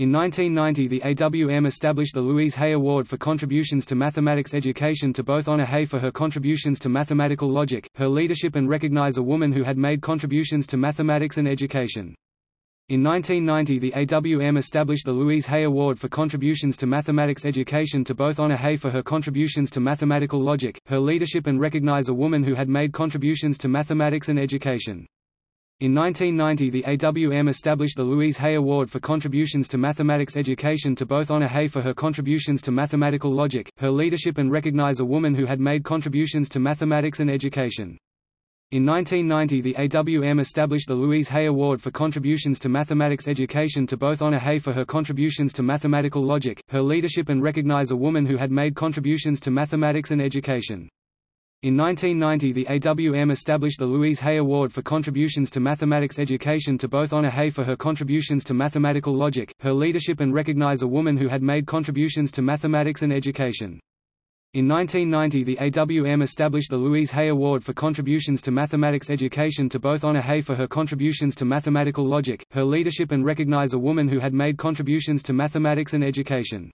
In 1990 the AWM established the Louise Hay Award for contributions to mathematics education to both honor Hay for her contributions to mathematical logic, her leadership and recognize a woman who had made contributions to mathematics and education. In 1990 the AWM established the Louise Hay Award for contributions to mathematics education to both honor Hay for her contributions to mathematical logic, her leadership and recognize a woman who had made contributions to mathematics and education. In 1990 the AWM established the Louise Hay Award for contributions to mathematics education to both honor Hay for her contributions to mathematical logic, her leadership and recognize a woman who had made contributions to mathematics and education. In 1990 the AWM established the Louise Hay Award for contributions to mathematics education to both honor Hay for her contributions to mathematical logic, her leadership and recognize a woman who had made contributions to mathematics and education. In 1990 the AWM established the Louise Hay Award for contributions to mathematics education to both honor Hay for her contributions to mathematical logic, her leadership and recognize a woman who had made contributions to mathematics and education. In 1990 the AWM established the Louise Hay Award for contributions to mathematics education to both honor Hay for her contributions to mathematical logic, her leadership and recognize a woman who had made contributions to mathematics and education.